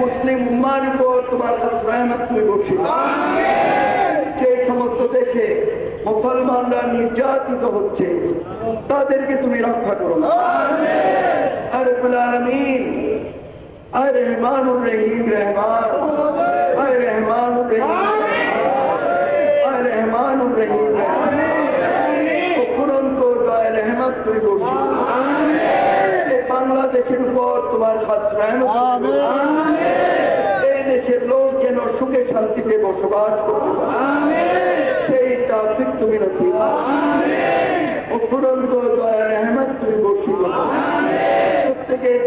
মুসলিম উম্মার উপর তোমার রাহমত তুমি বসি যে সমস্ত দেশে মুসলমানরা নির্যাতিত হচ্ছে তাদেরকে তুমি রক্ষা করো আর আমিন আর রহমান রহিম রহমান আর রহমান রহিম আর রহমান রহিম রহমান রহমত তুমি বসি দেশের উপর তোমার এই দেশের লোক যেন সুখে শান্তিতে বসবাস সেই তাফিক তুমি অফুরন্ত তুমি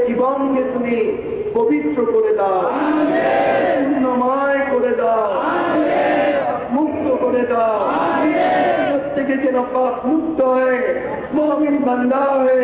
জীবনকে তুমি পবিত্র করে দাও পূর্ণময় করে দাও মুক্ত করে দাও প্রত্যেকে যেন পাপ মুক্ত হয়ে মহামিন বান্দা হয়ে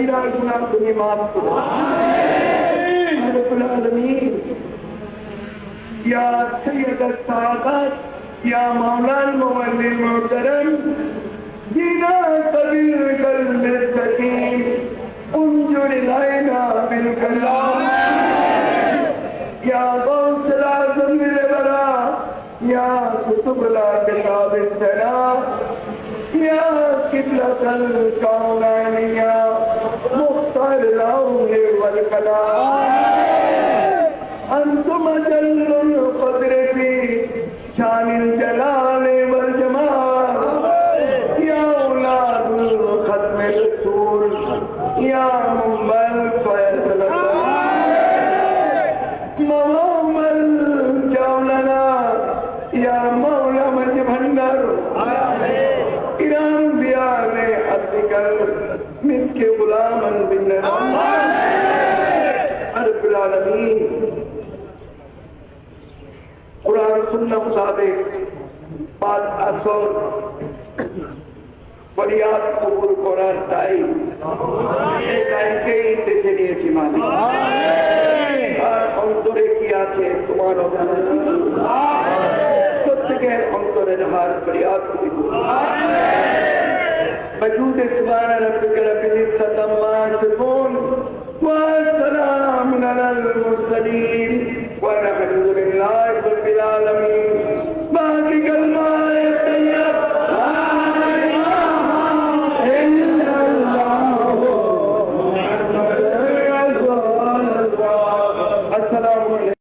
میرا گناہ تمہیں معاف کرو رب العالمین یا سید السعادت یا مولا المولی محترم جینا قبیر قلب سکیم انجر لائنا بالکلام یا غوث العظم لبرا یا کتب لا کتاب السلام یا قبلت القولانیہ انتم القدر کلا شان قدرتی والجمال چلا اولاد ختم سور کیا سنت مطابق بعد اثر فریاد قبول قرار دائی یہ دائی کے ہی دیچے نہیں چھ مانی ہر انترے کیا چھے تمہارا جانا کت کے انترے نہار فریاد قبول وجود سبحان رب رب جسد اللہ سفون وَالسَّلَامُ عَلَى الْمُرْسَلِينَ وَنَحْمَدُ لِلَّهِ